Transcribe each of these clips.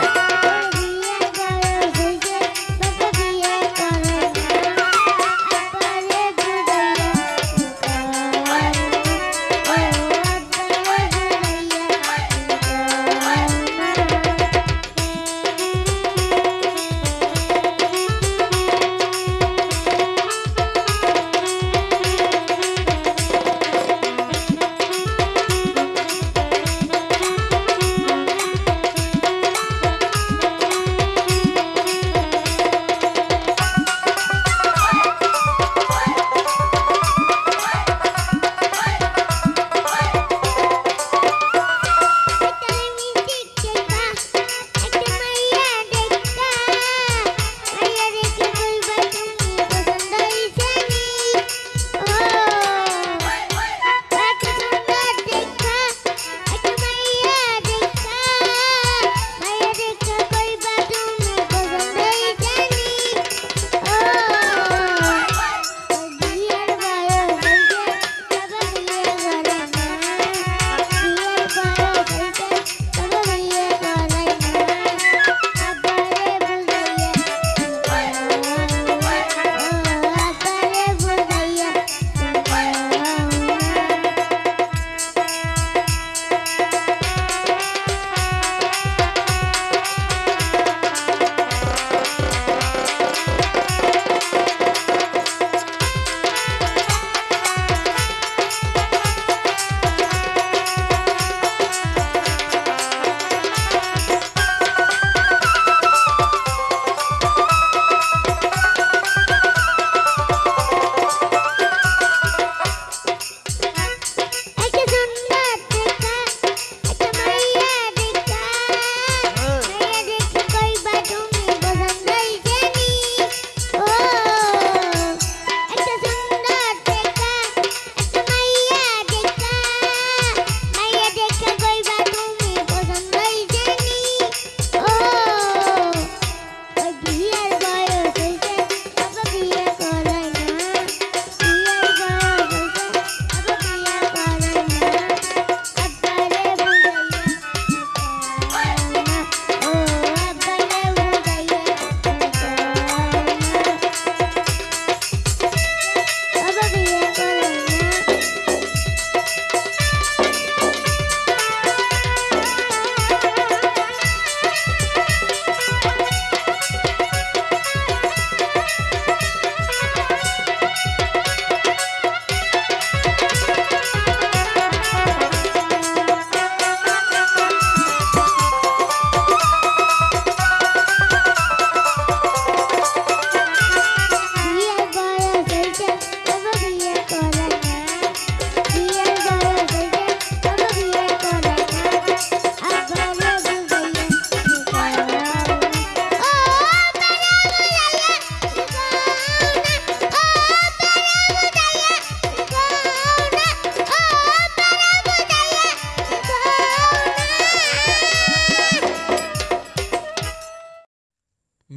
Music.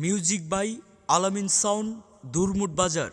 Music by Alamin sound Durmut Bazar.